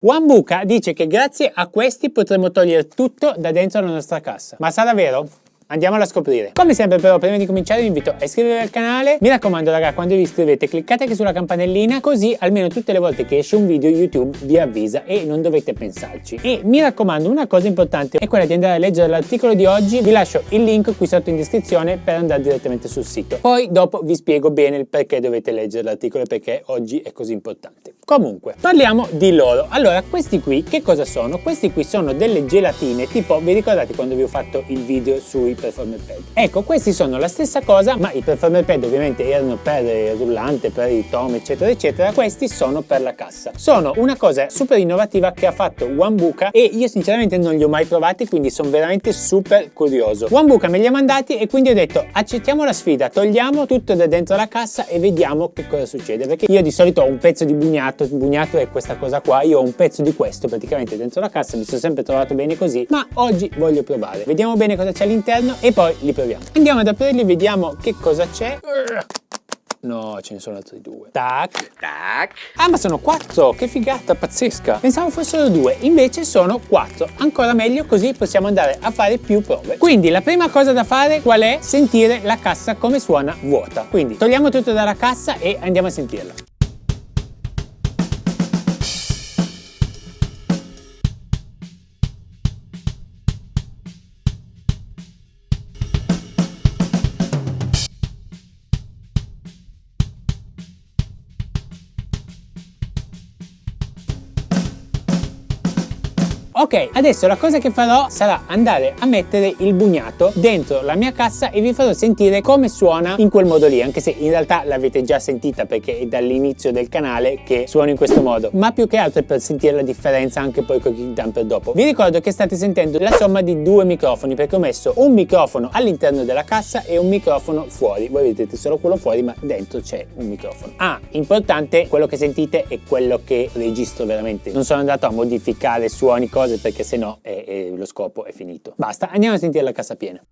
Wambuka dice che grazie a questi potremo togliere tutto da dentro la nostra cassa. Ma sarà vero? Andiamolo a scoprire. Come sempre però prima di cominciare vi invito a iscrivervi al canale. Mi raccomando raga quando vi iscrivete cliccate anche sulla campanellina così almeno tutte le volte che esce un video YouTube vi avvisa e non dovete pensarci. E mi raccomando una cosa importante è quella di andare a leggere l'articolo di oggi. Vi lascio il link qui sotto in descrizione per andare direttamente sul sito. Poi dopo vi spiego bene il perché dovete leggere l'articolo e perché oggi è così importante. Comunque parliamo di loro. Allora questi qui che cosa sono? Questi qui sono delle gelatine tipo vi ricordate quando vi ho fatto il video sui performer pad. Ecco, questi sono la stessa cosa, ma i performer pad ovviamente erano per il rullante, per il tom, eccetera, eccetera. Questi sono per la cassa. Sono una cosa super innovativa che ha fatto Wambuka e io sinceramente non li ho mai provati, quindi sono veramente super curioso. Wambuka me li ha mandati e quindi ho detto accettiamo la sfida, togliamo tutto da dentro la cassa e vediamo che cosa succede. Perché io di solito ho un pezzo di bugnato, il bugnato è questa cosa qua, io ho un pezzo di questo praticamente dentro la cassa, mi sono sempre trovato bene così, ma oggi voglio provare. Vediamo bene cosa c'è all'interno all'interno e poi li proviamo. Andiamo ad aprirli, vediamo che cosa c'è. No, ce ne sono altri due. Tac. Tac. Ah, ma sono quattro! Che figata pazzesca! Pensavo fossero due, invece sono quattro. Ancora meglio, così possiamo andare a fare più prove. Quindi la prima cosa da fare qual è? Sentire la cassa come suona vuota. Quindi togliamo tutto dalla cassa e andiamo a sentirla. Ok, adesso la cosa che farò sarà andare a mettere il bugnato dentro la mia cassa e vi farò sentire come suona in quel modo lì, anche se in realtà l'avete già sentita perché è dall'inizio del canale che suona in questo modo, ma più che altro è per sentire la differenza anche poi con il kick dumper dopo. Vi ricordo che state sentendo la somma di due microfoni perché ho messo un microfono all'interno della cassa e un microfono fuori. Voi vedete solo quello fuori ma dentro c'è un microfono. Ah, importante, quello che sentite è quello che registro veramente. Non sono andato a modificare suoni, cose cose perché sennò è, è, lo scopo è finito. Basta, andiamo a sentire la cassa piena.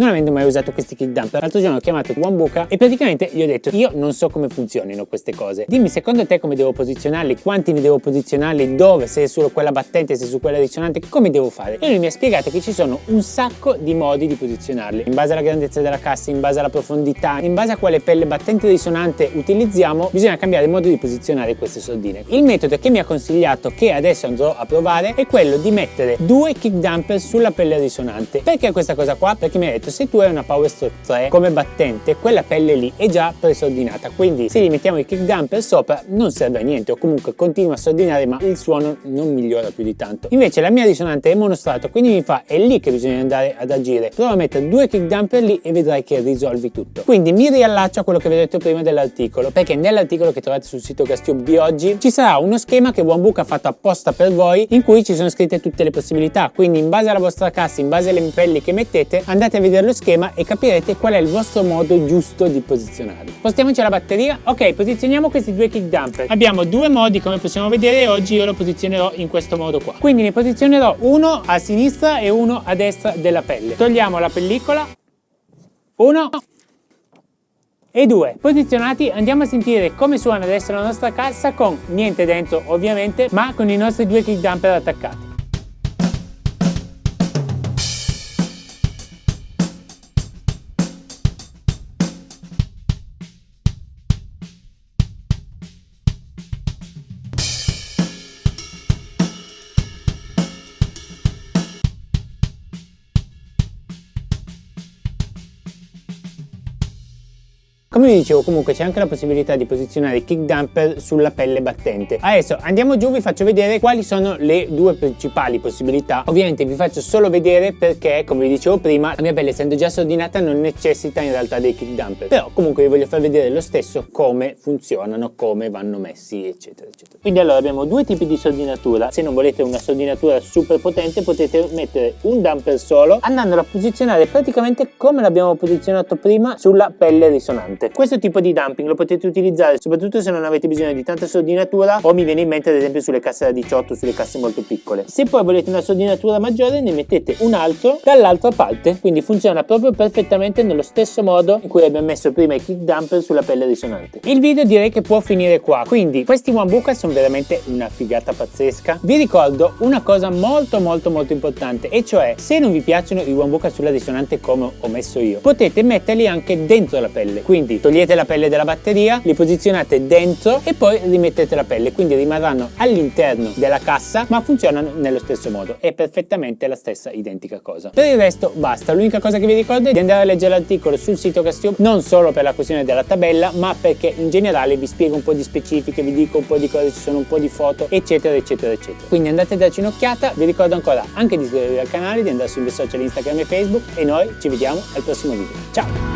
Non avendo mai usato questi kick dumper. L'altro giorno ho chiamato Wambuka e praticamente gli ho detto io non so come funzionino queste cose. Dimmi secondo te come devo posizionarli, quanti ne devo posizionarli, dove, se su quella battente, se su quella risonante, come devo fare? E lui mi ha spiegato che ci sono un sacco di modi di posizionarli. In base alla grandezza della cassa, in base alla profondità, in base a quale pelle battente risonante utilizziamo, bisogna cambiare il modo di posizionare queste sordine. Il metodo che mi ha consigliato, che adesso andrò a provare, è quello di mettere due kick dumper sulla pelle risonante. Perché questa cosa qua? Perché mi ha detto se tu hai una Power Stroke 3 come battente quella pelle lì è già presordinata quindi se gli mettiamo il kick dumper sopra non serve a niente o comunque continua a sordinare ma il suono non migliora più di tanto invece la mia risonante è monostrato quindi mi fa è lì che bisogna andare ad agire prova a mettere due kick dumper lì e vedrai che risolvi tutto quindi mi riallaccio a quello che vi ho detto prima dell'articolo perché nell'articolo che trovate sul sito Castube di oggi ci sarà uno schema che OneBook ha fatto apposta per voi in cui ci sono scritte tutte le possibilità quindi in base alla vostra cassa in base alle pelli che mettete andate a vedere lo schema e capirete qual è il vostro modo giusto di posizionarli. Spostiamoci alla batteria. Ok, posizioniamo questi due kick dumper. Abbiamo due modi come possiamo vedere oggi io lo posizionerò in questo modo qua. Quindi ne posizionerò uno a sinistra e uno a destra della pelle. Togliamo la pellicola. Uno e due. Posizionati andiamo a sentire come suona adesso la nostra cassa con niente dentro ovviamente ma con i nostri due kick dumper attaccati. Come vi dicevo comunque c'è anche la possibilità di posizionare i kick dumper sulla pelle battente. Adesso andiamo giù vi faccio vedere quali sono le due principali possibilità. Ovviamente vi faccio solo vedere perché come vi dicevo prima la mia pelle essendo già sordinata non necessita in realtà dei kick dumper. Però comunque vi voglio far vedere lo stesso come funzionano, come vanno messi eccetera eccetera. Quindi allora abbiamo due tipi di sordinatura. Se non volete una sordinatura super potente potete mettere un dumper solo andandolo a posizionare praticamente come l'abbiamo posizionato prima sulla pelle risonante. Questo tipo di dumping lo potete utilizzare soprattutto se non avete bisogno di tanta sordinatura o mi viene in mente ad esempio sulle casse da 18, sulle casse molto piccole. Se poi volete una sordinatura maggiore ne mettete un altro dall'altra parte, quindi funziona proprio perfettamente nello stesso modo in cui abbiamo messo prima i kick dumper sulla pelle risonante. Il video direi che può finire qua, quindi questi one buca sono veramente una figata pazzesca. Vi ricordo una cosa molto molto molto importante e cioè se non vi piacciono i one buca sulla risonante come ho messo io, potete metterli anche dentro la pelle, quindi togliete la pelle della batteria, li posizionate dentro e poi rimettete la pelle, quindi rimarranno all'interno della cassa ma funzionano nello stesso modo, è perfettamente la stessa identica cosa. Per il resto basta, l'unica cosa che vi ricordo è di andare a leggere l'articolo sul sito Castio, non solo per la questione della tabella ma perché in generale vi spiego un po' di specifiche, vi dico un po' di cose, ci sono un po' di foto eccetera eccetera eccetera. Quindi andate a darci un'occhiata, vi ricordo ancora anche di iscrivervi al canale, di andare sui miei social Instagram e Facebook e noi ci vediamo al prossimo video. Ciao!